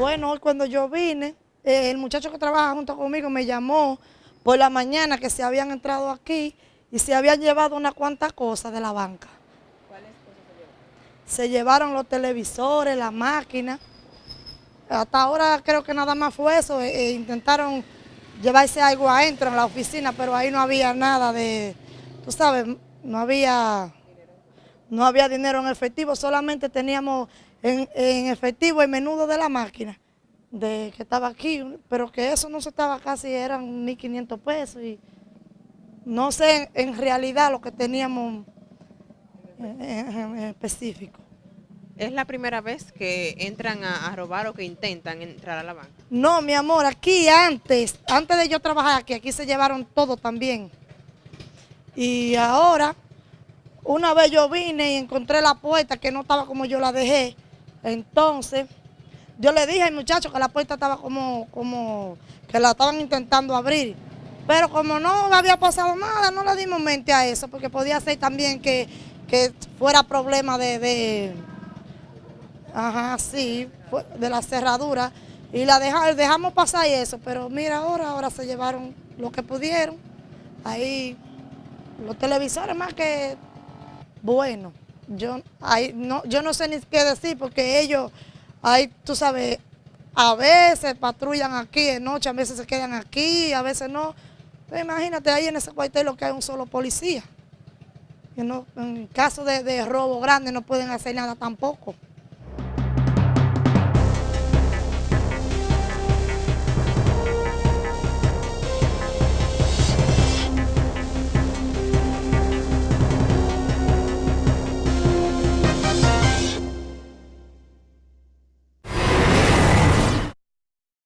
Bueno, hoy cuando yo vine, eh, el muchacho que trabaja junto conmigo me llamó por la mañana que se habían entrado aquí y se habían llevado una cuantas cosas de la banca. ¿Cuáles cosas se llevaron? Se llevaron los televisores, la máquina. Hasta ahora creo que nada más fue eso. Eh, eh, intentaron llevarse algo adentro en la oficina, pero ahí no había nada de, tú sabes, no había, no había dinero en efectivo, solamente teníamos en, efectivo el menudo de la máquina de que estaba aquí, pero que eso no se estaba casi, eran 1.500 pesos y no sé en, realidad lo que teníamos en, específico. ¿Es la primera vez que entran a, robar o que intentan entrar a la banca? No, mi amor, aquí antes, antes de yo trabajar aquí, aquí se llevaron todo también. Y ahora, una vez yo vine y encontré la puerta que no estaba como yo la dejé, entonces, yo le dije al muchacho que la puerta estaba como, como que la estaban intentando abrir. Pero como no había pasado nada, no le dimos mente a eso, porque podía ser también que, fuera problema de, de, ajá, sí, de la cerradura. Y la dejamos pasar eso, pero mira ahora, ahora se llevaron lo que pudieron. Ahí los televisores más que bueno. Yo, no, yo no sé ni qué decir porque ellos, ahí tú sabes, a veces patrullan aquí de noche, a veces se quedan aquí, a veces no. Pero imagínate, ahí en ese cuartel lo que hay un solo policía. no, en caso de, de robo grande no pueden hacer nada tampoco.